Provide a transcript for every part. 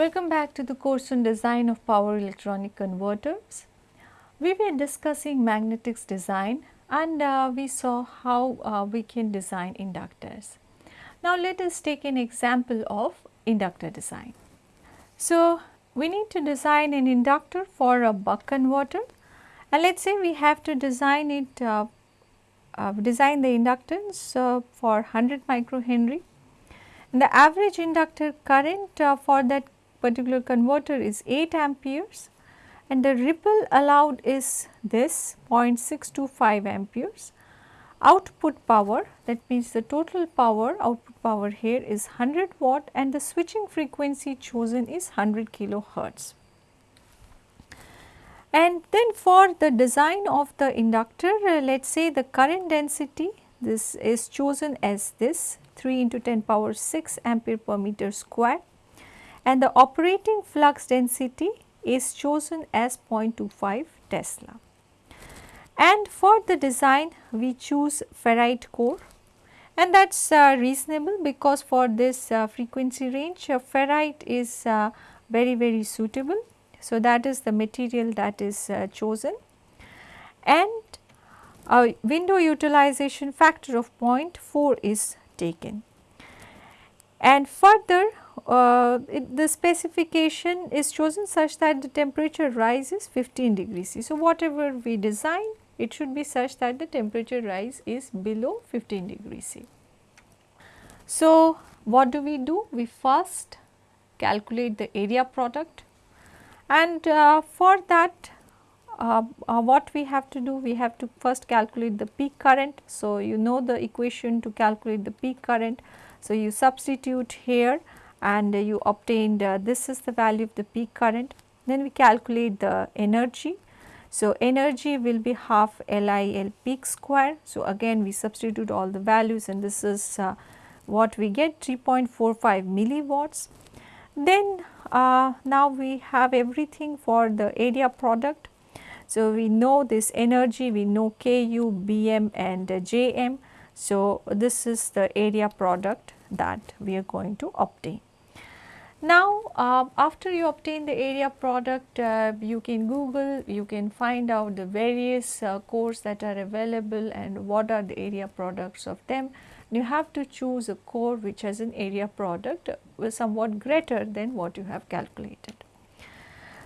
Welcome back to the course on design of power electronic converters. We were discussing magnetics design and uh, we saw how uh, we can design inductors. Now let us take an example of inductor design. So we need to design an inductor for a buck converter and let us say we have to design it uh, uh, design the inductance uh, for 100 microhenry. And the average inductor current uh, for that particular converter is 8 amperes and the ripple allowed is this 0.625 amperes. Output power that means the total power output power here is 100 watt and the switching frequency chosen is 100 kilohertz. And then for the design of the inductor, uh, let us say the current density, this is chosen as this 3 into 10 power 6 ampere per meter square and the operating flux density is chosen as 0.25 Tesla. And for the design we choose ferrite core and that is uh, reasonable because for this uh, frequency range uh, ferrite is uh, very very suitable so, that is the material that is uh, chosen and a window utilization factor of 0.4 is taken. And further uh, it, the specification is chosen such that the temperature rises 15 degrees C. So, whatever we design it should be such that the temperature rise is below 15 degrees C. So, what do we do? We first calculate the area product and uh, for that uh, uh, what we have to do we have to first calculate the peak current. So, you know the equation to calculate the peak current. So, you substitute here and you obtained uh, this is the value of the peak current. Then we calculate the energy. So, energy will be half LIL peak square. So, again we substitute all the values and this is uh, what we get 3.45 milliwatts. Then uh, now we have everything for the area product. So, we know this energy, we know Ku, Bm and uh, Jm. So, this is the area product that we are going to obtain. Now, uh, after you obtain the area product, uh, you can Google, you can find out the various uh, cores that are available and what are the area products of them you have to choose a core which has an area product somewhat greater than what you have calculated.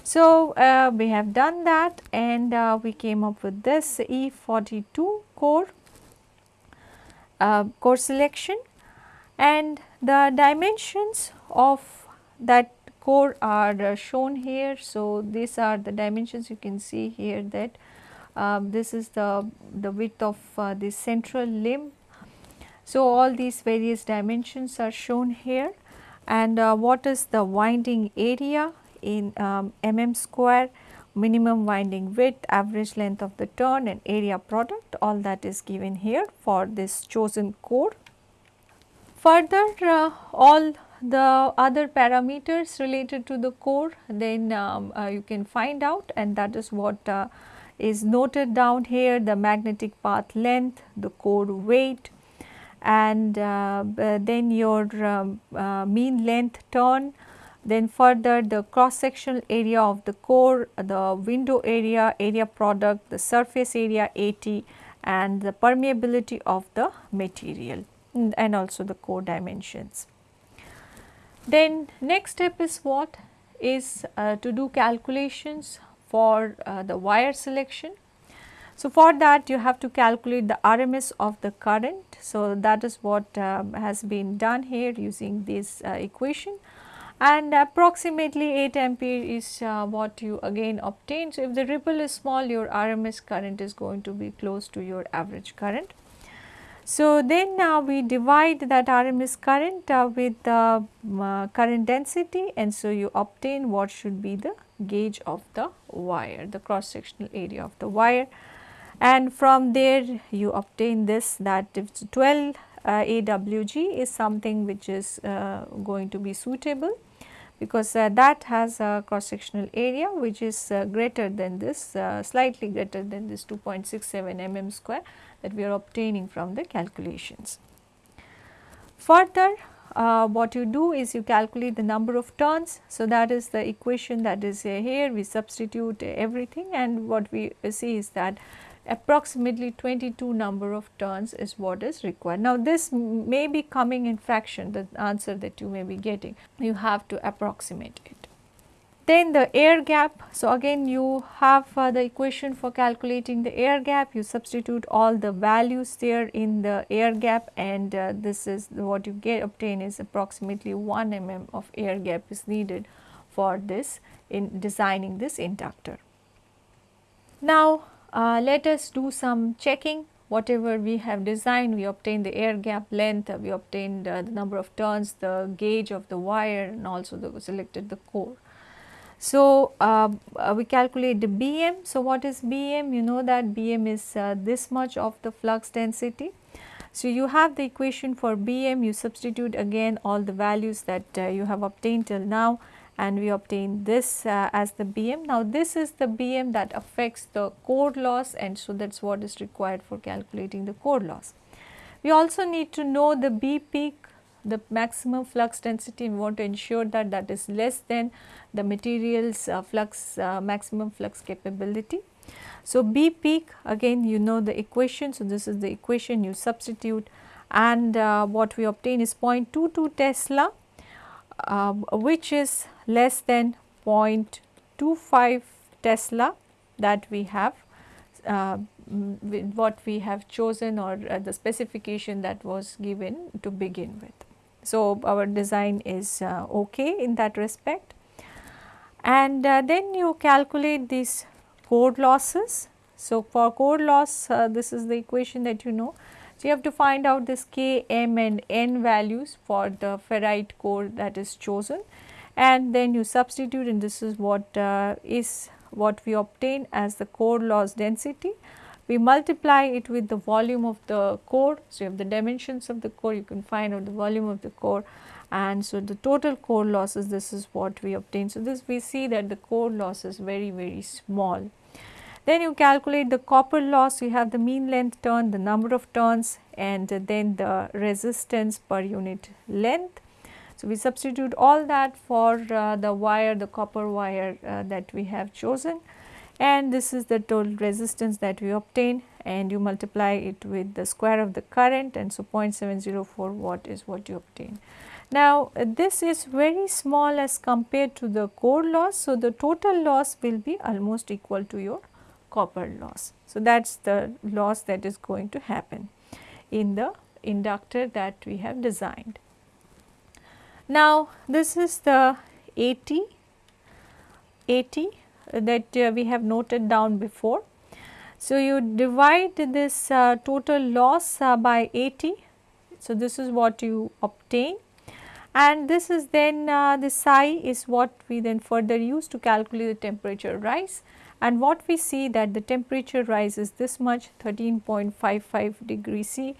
So, uh, we have done that and uh, we came up with this E42 core, uh, core selection and the dimensions of that core are uh, shown here. So, these are the dimensions you can see here that um, this is the, the width of uh, the central limb so, all these various dimensions are shown here and uh, what is the winding area in um, mm square, minimum winding width, average length of the turn and area product all that is given here for this chosen core. Further uh, all the other parameters related to the core then um, uh, you can find out and that is what uh, is noted down here the magnetic path length, the core weight, and uh, then your um, uh, mean length turn, then further the cross sectional area of the core, the window area, area product, the surface area AT and the permeability of the material and also the core dimensions. Then next step is what is uh, to do calculations for uh, the wire selection so, for that you have to calculate the RMS of the current. So, that is what um, has been done here using this uh, equation and approximately 8 ampere is uh, what you again obtain. So, if the ripple is small your RMS current is going to be close to your average current. So, then now we divide that RMS current uh, with the uh, current density and so you obtain what should be the gauge of the wire, the cross sectional area of the wire. And from there you obtain this that if 12 uh, AWG is something which is uh, going to be suitable because uh, that has a cross sectional area which is uh, greater than this uh, slightly greater than this 2.67 mm square that we are obtaining from the calculations. Further uh, what you do is you calculate the number of turns. So, that is the equation that is here we substitute everything and what we see is that approximately 22 number of turns is what is required. Now, this may be coming in fraction the answer that you may be getting you have to approximate it. Then the air gap. So, again you have uh, the equation for calculating the air gap. You substitute all the values there in the air gap and uh, this is what you get obtain is approximately 1 mm of air gap is needed for this in designing this inductor. Now, uh, let us do some checking whatever we have designed we obtain the air gap length, we obtained uh, the number of turns, the gauge of the wire and also the selected the core. So, uh, uh, we calculate the Bm. So, what is Bm? You know that Bm is uh, this much of the flux density. So, you have the equation for Bm, you substitute again all the values that uh, you have obtained till now and we obtain this uh, as the Bm. Now, this is the Bm that affects the core loss and so that is what is required for calculating the core loss. We also need to know the B peak the maximum flux density we want to ensure that that is less than the material's uh, flux uh, maximum flux capability. So, B peak again you know the equation. So, this is the equation you substitute and uh, what we obtain is 0.22 Tesla uh, which is less than 0.25 Tesla that we have uh, what we have chosen or uh, the specification that was given to begin with. So, our design is uh, okay in that respect and uh, then you calculate these core losses. So, for core loss uh, this is the equation that you know. So, you have to find out this K, M and N values for the ferrite core that is chosen and then you substitute and this is what uh, is what we obtain as the core loss density we multiply it with the volume of the core. So, you have the dimensions of the core, you can find out the volume of the core and so the total core losses this is what we obtain. So, this we see that the core loss is very very small. Then you calculate the copper loss, you have the mean length turn, the number of turns and then the resistance per unit length. So, we substitute all that for uh, the wire, the copper wire uh, that we have chosen and this is the total resistance that we obtain and you multiply it with the square of the current and so 0.704 watt is what you obtain. Now, this is very small as compared to the core loss. So, the total loss will be almost equal to your copper loss. So, that is the loss that is going to happen in the inductor that we have designed. Now, this is the AT, AT that uh, we have noted down before. So, you divide this uh, total loss uh, by AT. So, this is what you obtain and this is then uh, the psi is what we then further use to calculate the temperature rise and what we see that the temperature rises this much 13.55 degree C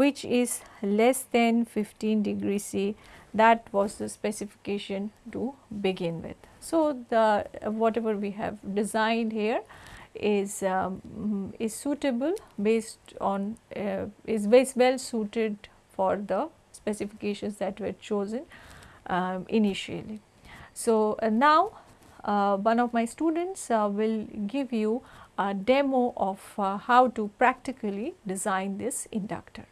which is less than 15 degree C that was the specification to begin with. So, the whatever we have designed here is um, is suitable based on uh, is well suited for the specifications that were chosen um, initially. So, uh, now uh, one of my students uh, will give you a demo of uh, how to practically design this inductor.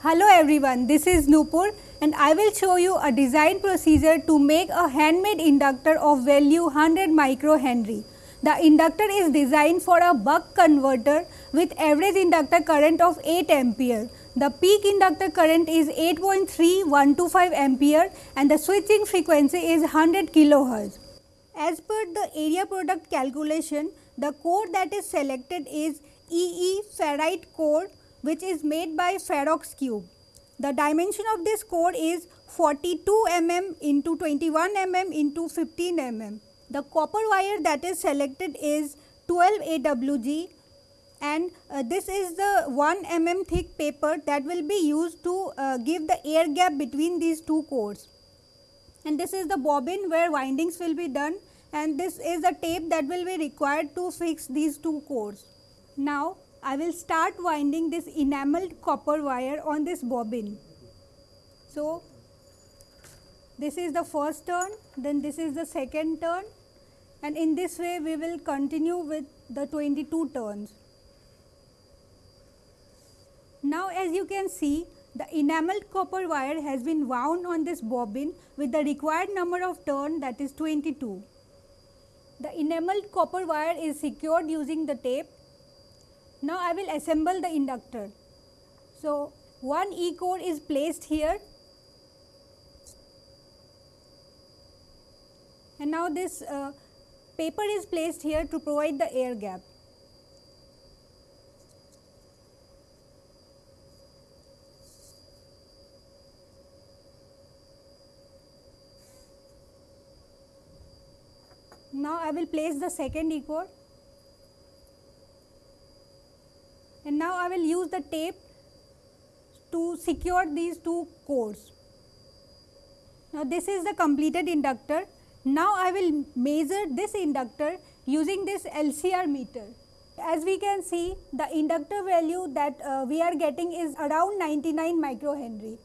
Hello everyone, this is Nupur and I will show you a design procedure to make a handmade inductor of value 100 microhenry. The inductor is designed for a buck converter with average inductor current of 8 ampere. The peak inductor current is 8.3125 ampere and the switching frequency is 100 kilohertz. As per the area product calculation, the core that is selected is EE ferrite core which is made by Ferroxcube. The dimension of this core is 42 mm into 21 mm into 15 mm. The copper wire that is selected is 12 AWG and uh, this is the 1 mm thick paper that will be used to uh, give the air gap between these two cores. And this is the bobbin where windings will be done and this is the tape that will be required to fix these two cores. Now, I will start winding this enameled copper wire on this bobbin. So, this is the first turn, then this is the second turn and in this way we will continue with the 22 turns. Now as you can see the enameled copper wire has been wound on this bobbin with the required number of turn that is 22. The enameled copper wire is secured using the tape. Now I will assemble the inductor. So one E core is placed here and now this uh, paper is placed here to provide the air gap. Now I will place the second E core and now I will use the tape to secure these two cores. Now this is the completed inductor. Now I will measure this inductor using this LCR meter. As we can see the inductor value that uh, we are getting is around 99 microhenry.